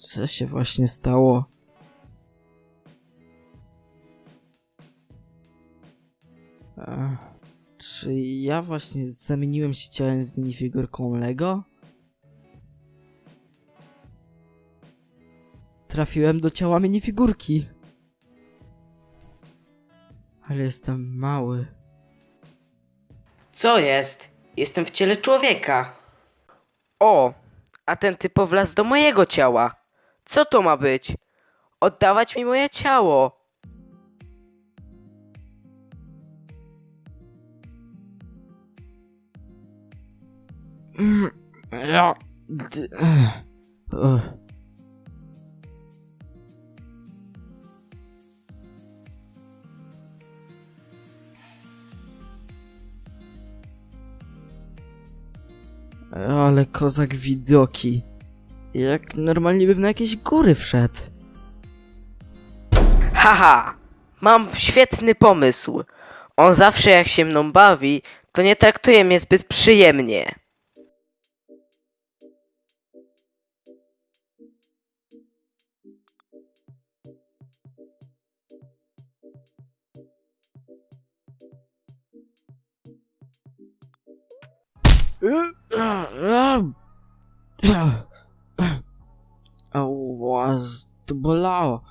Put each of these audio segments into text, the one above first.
Co się właśnie stało? E, Czy ja właśnie zamieniłem się ciałem z minifigurką Lego? Trafiłem do ciała minifigurki. Ale jestem mały. Co jest? Jestem w ciele człowieka. O, a ten typo wlazł do mojego ciała. Co to ma być? Oddawać mi moje ciało. Mm, Ja. Ale kozak widoki. Jak normalnie bym na jakieś góry wszedł. Haha, mam świetny pomysł. On zawsze jak się mną bawi, to nie traktuje mnie zbyt przyjemnie. Ała, to bolało.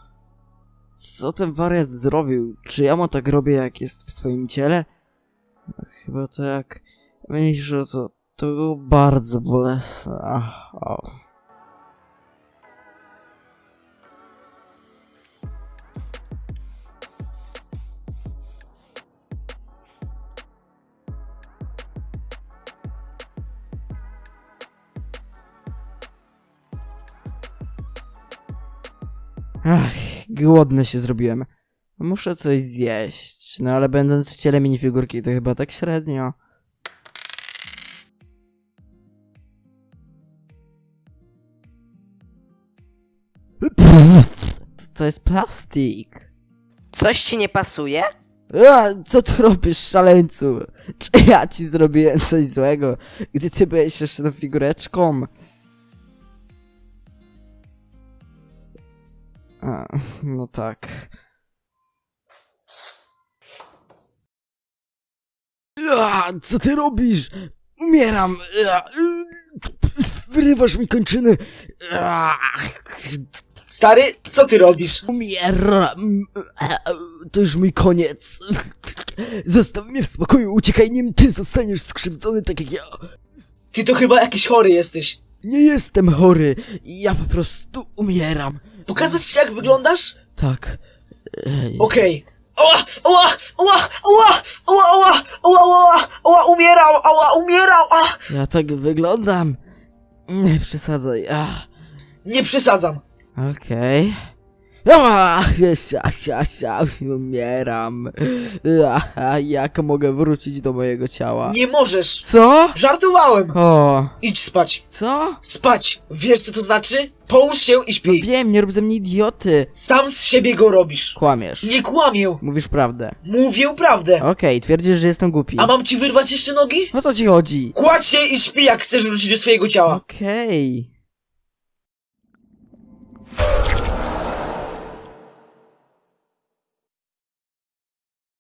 Co ten wariat zrobił? Czy ja mu tak robię, jak jest w swoim ciele? Chyba tak. Myślę, że to, to było bardzo bolesne. Ach, au. Ach, głodny się zrobiłem. Muszę coś zjeść. No ale będąc w ciele minifigurki to chyba tak średnio. To jest plastik. Coś ci nie pasuje? A, co tu robisz, szaleńcu? Czy ja ci zrobiłem coś złego, gdy ty byłeś jeszcze tą figureczką? A, no tak. A, co ty robisz? Umieram! Wyrywasz mi kończyny! Stary, co ty robisz? Umieram! To już mój koniec. Zostaw mnie w spokoju, uciekaj, nim ty zostaniesz skrzywdzony tak jak ja. Ty to chyba jakiś chory jesteś. Nie jestem chory, ja po prostu umieram. Pokazać ci jak wyglądasz? Tak. Ej, Okej. Oła, oła, oła, oła, oła, oła, oła, oła, oła, umierał, oła, umierał, a! Ja tak wyglądam. Nie przesadzaj. Nie przesadzam. Okej. Sia, sia, sia, umieram. A, jak mogę wrócić do mojego ciała? Nie możesz. Co? Żartowałem. O, Idź spać. co? Spać. Wiesz co to znaczy? Połóż się i śpij. wiem, nie rób ze mnie idioty. Sam z siebie go robisz. Kłamiesz. Nie kłamię. Mówisz prawdę. Mówię prawdę. Okej, twierdzisz, że jestem głupi. A mam ci wyrwać jeszcze nogi? O co ci chodzi? Kładź się i śpi jak chcesz wrócić do swojego ciała. Okej.